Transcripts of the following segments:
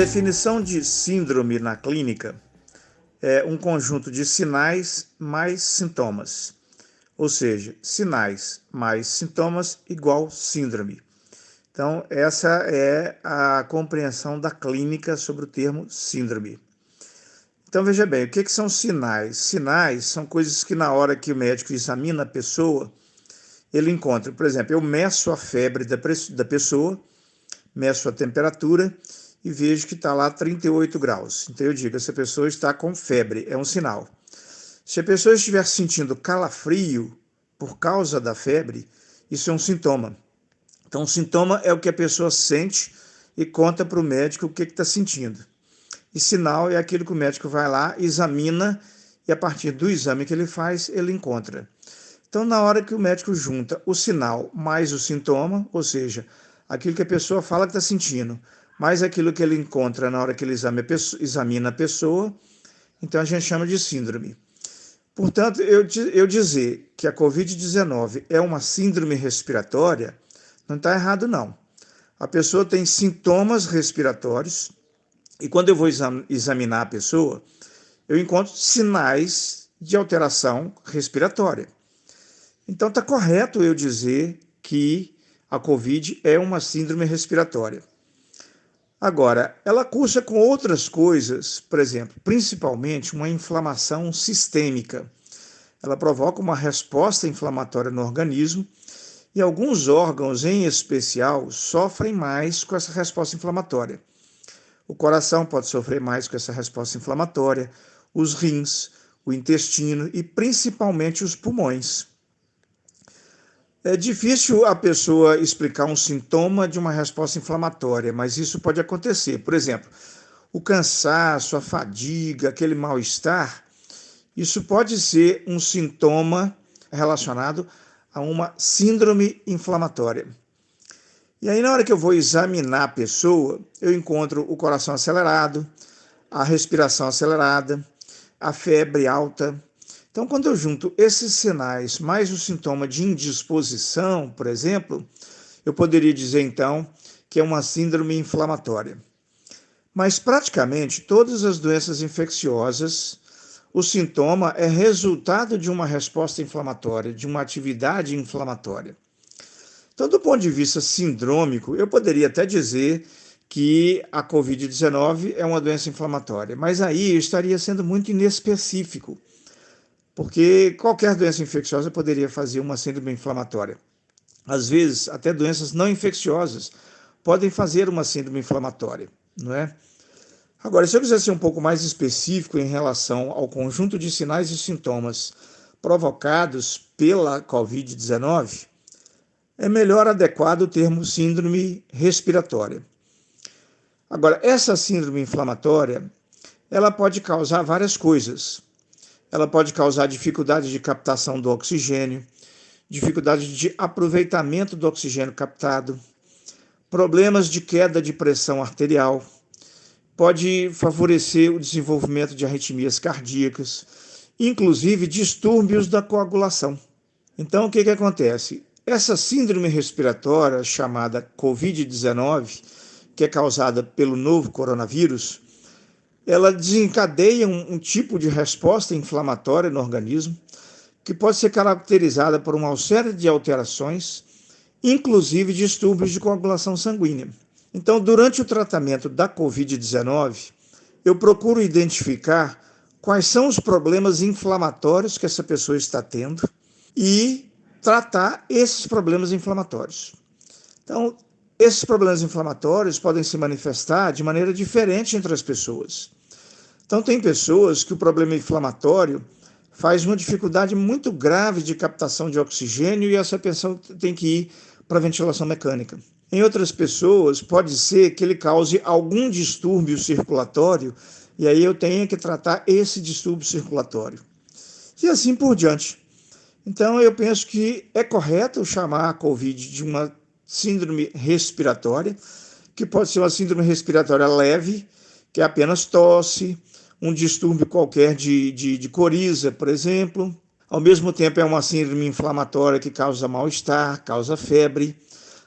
definição de síndrome na clínica é um conjunto de sinais mais sintomas. Ou seja, sinais mais sintomas igual síndrome. Então, essa é a compreensão da clínica sobre o termo síndrome. Então, veja bem, o que, que são sinais? Sinais são coisas que, na hora que o médico examina a pessoa, ele encontra. Por exemplo, eu meço a febre da, da pessoa, meço a temperatura e vejo que está lá 38 graus. Então, eu digo, essa pessoa está com febre, é um sinal. Se a pessoa estiver sentindo calafrio por causa da febre, isso é um sintoma. Então, sintoma é o que a pessoa sente e conta para o médico o que está sentindo. E sinal é aquilo que o médico vai lá, examina e a partir do exame que ele faz, ele encontra. Então, na hora que o médico junta o sinal mais o sintoma, ou seja, aquilo que a pessoa fala que está sentindo, mais aquilo que ele encontra na hora que ele examina a pessoa, então a gente chama de síndrome. Portanto, eu, eu dizer que a Covid-19 é uma síndrome respiratória, não está errado, não. A pessoa tem sintomas respiratórios, e quando eu vou examinar a pessoa, eu encontro sinais de alteração respiratória. Então está correto eu dizer que a COVID é uma síndrome respiratória. Agora, ela cursa com outras coisas, por exemplo, principalmente uma inflamação sistêmica. Ela provoca uma resposta inflamatória no organismo e alguns órgãos, em especial, sofrem mais com essa resposta inflamatória. O coração pode sofrer mais com essa resposta inflamatória, os rins, o intestino e principalmente os pulmões. É difícil a pessoa explicar um sintoma de uma resposta inflamatória, mas isso pode acontecer. Por exemplo, o cansaço, a fadiga, aquele mal-estar, isso pode ser um sintoma relacionado a uma síndrome inflamatória. E aí, na hora que eu vou examinar a pessoa, eu encontro o coração acelerado, a respiração acelerada, a febre alta, então, quando eu junto esses sinais mais o sintoma de indisposição, por exemplo, eu poderia dizer então que é uma síndrome inflamatória. Mas praticamente todas as doenças infecciosas, o sintoma é resultado de uma resposta inflamatória, de uma atividade inflamatória. Então, do ponto de vista sindrômico, eu poderia até dizer que a COVID-19 é uma doença inflamatória, mas aí estaria sendo muito inespecífico porque qualquer doença infecciosa poderia fazer uma síndrome inflamatória. Às vezes, até doenças não infecciosas podem fazer uma síndrome inflamatória, não é? Agora, se eu quiser ser um pouco mais específico em relação ao conjunto de sinais e sintomas provocados pela COVID-19, é melhor adequado o termo síndrome respiratória. Agora, essa síndrome inflamatória, ela pode causar várias coisas ela pode causar dificuldade de captação do oxigênio, dificuldade de aproveitamento do oxigênio captado, problemas de queda de pressão arterial, pode favorecer o desenvolvimento de arritmias cardíacas, inclusive distúrbios da coagulação. Então, o que, que acontece? Essa síndrome respiratória chamada Covid-19, que é causada pelo novo coronavírus, ela desencadeia um, um tipo de resposta inflamatória no organismo que pode ser caracterizada por uma série de alterações, inclusive distúrbios de coagulação sanguínea. Então, durante o tratamento da COVID-19, eu procuro identificar quais são os problemas inflamatórios que essa pessoa está tendo e tratar esses problemas inflamatórios. Então, esses problemas inflamatórios podem se manifestar de maneira diferente entre as pessoas. Então, tem pessoas que o problema inflamatório faz uma dificuldade muito grave de captação de oxigênio e essa pessoa tem que ir para ventilação mecânica. Em outras pessoas, pode ser que ele cause algum distúrbio circulatório e aí eu tenha que tratar esse distúrbio circulatório. E assim por diante. Então, eu penso que é correto chamar a COVID de uma síndrome respiratória, que pode ser uma síndrome respiratória leve, que é apenas tosse, um distúrbio qualquer de, de, de coriza, por exemplo. Ao mesmo tempo, é uma síndrome inflamatória que causa mal-estar, causa febre.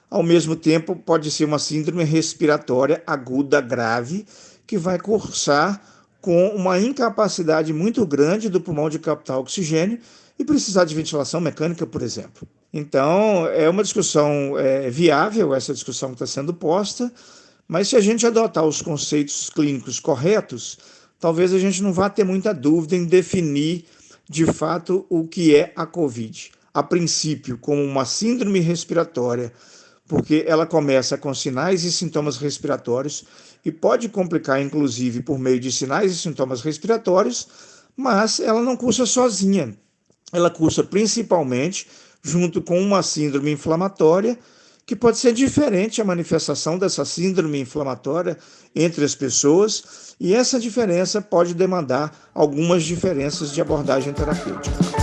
ao mesmo tempo pode ser uma síndrome respiratória aguda grave que vai cursar com uma incapacidade muito grande do pulmão de captar oxigênio e precisar de ventilação mecânica, por exemplo. Então, é uma discussão é, viável, essa discussão que está sendo posta, mas se a gente adotar os conceitos clínicos corretos, talvez a gente não vá ter muita dúvida em definir de fato o que é a COVID. A princípio, como uma síndrome respiratória, porque ela começa com sinais e sintomas respiratórios e pode complicar, inclusive, por meio de sinais e sintomas respiratórios, mas ela não cursa sozinha. Ela cursa principalmente junto com uma síndrome inflamatória que pode ser diferente a manifestação dessa síndrome inflamatória entre as pessoas, e essa diferença pode demandar algumas diferenças de abordagem terapêutica.